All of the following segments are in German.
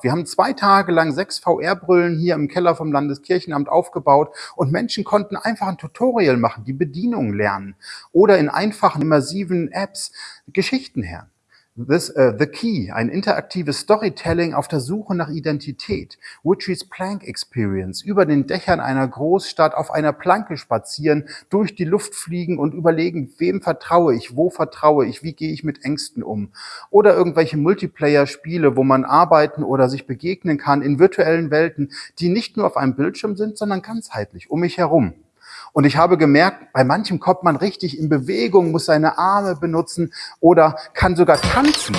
Wir haben zwei Tage lang sechs VR-Brillen hier im Keller vom Landeskirchenamt aufgebaut und Menschen konnten einfach ein Tutorial machen, die Bedienung lernen oder in einfachen, immersiven Apps Geschichten hören. This, uh, The Key, ein interaktives Storytelling auf der Suche nach Identität. Witchy's Plank Experience, über den Dächern einer Großstadt auf einer Planke spazieren, durch die Luft fliegen und überlegen, wem vertraue ich, wo vertraue ich, wie gehe ich mit Ängsten um. Oder irgendwelche Multiplayer-Spiele, wo man arbeiten oder sich begegnen kann in virtuellen Welten, die nicht nur auf einem Bildschirm sind, sondern ganzheitlich um mich herum. Und ich habe gemerkt, bei manchem kommt man richtig in Bewegung, muss seine Arme benutzen oder kann sogar tanzen.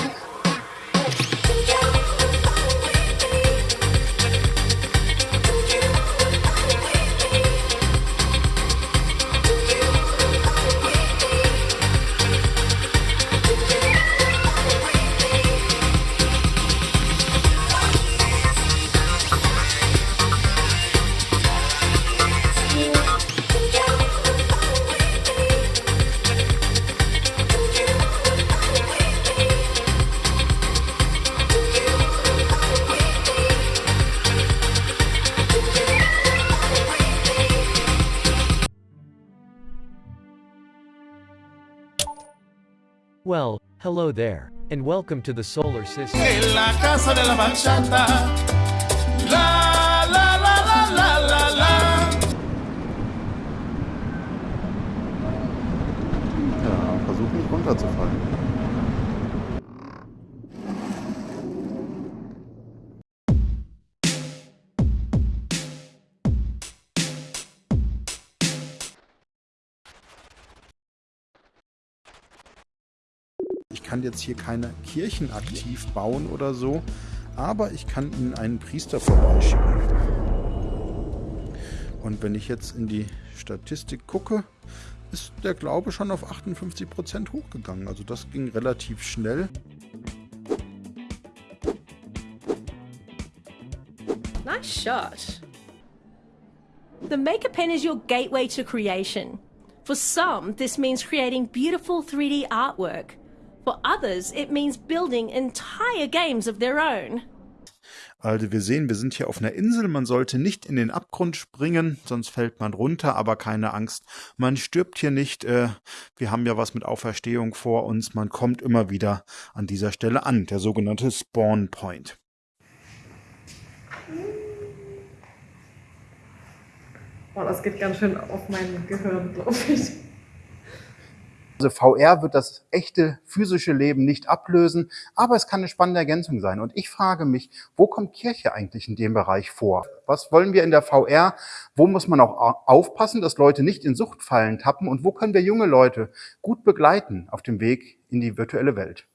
Well, hello there, and welcome to the solar system. La casa de la bachata. La, la, la, la, la, la, la. Ja, versuch nicht runterzufallen. Kann jetzt hier keine Kirchen aktiv bauen oder so, aber ich kann Ihnen einen Priester vorbeischicken. Und wenn ich jetzt in die Statistik gucke, ist der Glaube schon auf 58% hochgegangen. Also das ging relativ schnell. Nice shot. The Maker Pen is your gateway to creation. For some, this means creating beautiful 3D artwork. For others, it means building entire games of their own. Also wir sehen, wir sind hier auf einer Insel. Man sollte nicht in den Abgrund springen, sonst fällt man runter, aber keine Angst. Man stirbt hier nicht. Äh, wir haben ja was mit Auferstehung vor uns. Man kommt immer wieder an dieser Stelle an, der sogenannte Spawn Point. Boah, das geht ganz schön auf mein Gehirn, glaube ich. Also VR wird das echte physische Leben nicht ablösen, aber es kann eine spannende Ergänzung sein. Und ich frage mich, wo kommt Kirche eigentlich in dem Bereich vor? Was wollen wir in der VR? Wo muss man auch aufpassen, dass Leute nicht in Suchtfallen tappen? Und wo können wir junge Leute gut begleiten auf dem Weg in die virtuelle Welt?